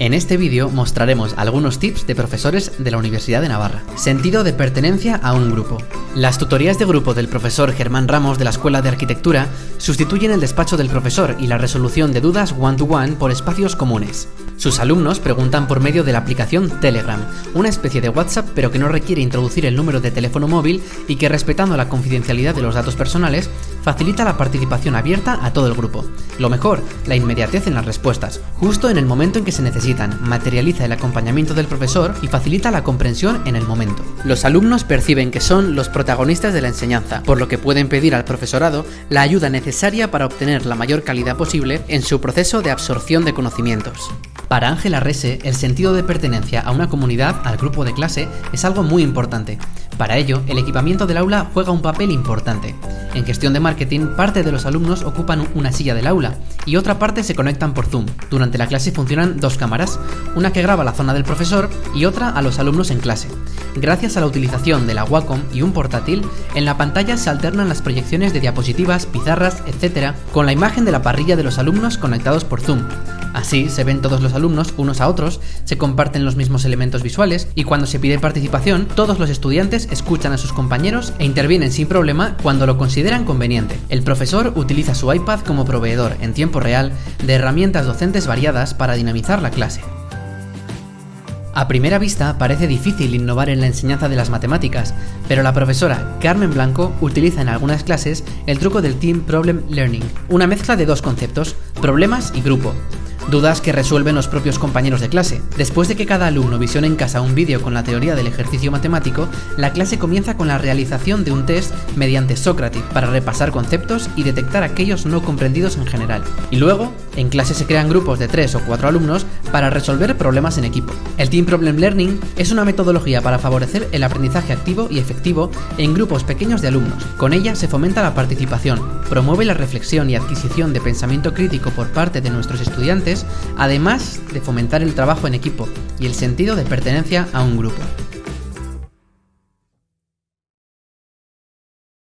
En este vídeo mostraremos algunos tips de profesores de la Universidad de Navarra. Sentido de pertenencia a un grupo. Las tutorías de grupo del profesor Germán Ramos de la Escuela de Arquitectura sustituyen el despacho del profesor y la resolución de dudas one-to-one por espacios comunes. Sus alumnos preguntan por medio de la aplicación Telegram, una especie de WhatsApp pero que no requiere introducir el número de teléfono móvil y que respetando la confidencialidad de los datos personales facilita la participación abierta a todo el grupo. Lo mejor, la inmediatez en las respuestas, justo en el momento en que se necesitan, materializa el acompañamiento del profesor y facilita la comprensión en el momento. Los alumnos perciben que son los protagonistas de la enseñanza, por lo que pueden pedir al profesorado la ayuda necesaria para obtener la mayor calidad posible en su proceso de absorción de conocimientos. Para Ángela Rese, el sentido de pertenencia a una comunidad, al grupo de clase, es algo muy importante. Para ello, el equipamiento del aula juega un papel importante. En gestión de marketing, parte de los alumnos ocupan una silla del aula y otra parte se conectan por Zoom. Durante la clase funcionan dos cámaras, una que graba la zona del profesor y otra a los alumnos en clase. Gracias a la utilización de la Wacom y un portátil, en la pantalla se alternan las proyecciones de diapositivas, pizarras, etc., con la imagen de la parrilla de los alumnos conectados por Zoom. Así se ven todos los alumnos unos a otros, se comparten los mismos elementos visuales y cuando se pide participación, todos los estudiantes escuchan a sus compañeros e intervienen sin problema cuando lo consideran conveniente. El profesor utiliza su iPad como proveedor en tiempo real de herramientas docentes variadas para dinamizar la clase. A primera vista parece difícil innovar en la enseñanza de las matemáticas, pero la profesora Carmen Blanco utiliza en algunas clases el truco del Team Problem Learning, una mezcla de dos conceptos, problemas y grupo, dudas que resuelven los propios compañeros de clase. Después de que cada alumno visione en casa un vídeo con la teoría del ejercicio matemático, la clase comienza con la realización de un test mediante Socrative para repasar conceptos y detectar aquellos no comprendidos en general. Y luego, en clase se crean grupos de 3 o 4 alumnos para resolver problemas en equipo. El Team Problem Learning es una metodología para favorecer el aprendizaje activo y efectivo en grupos pequeños de alumnos. Con ella se fomenta la participación, promueve la reflexión y adquisición de pensamiento crítico por parte de nuestros estudiantes además de fomentar el trabajo en equipo y el sentido de pertenencia a un grupo.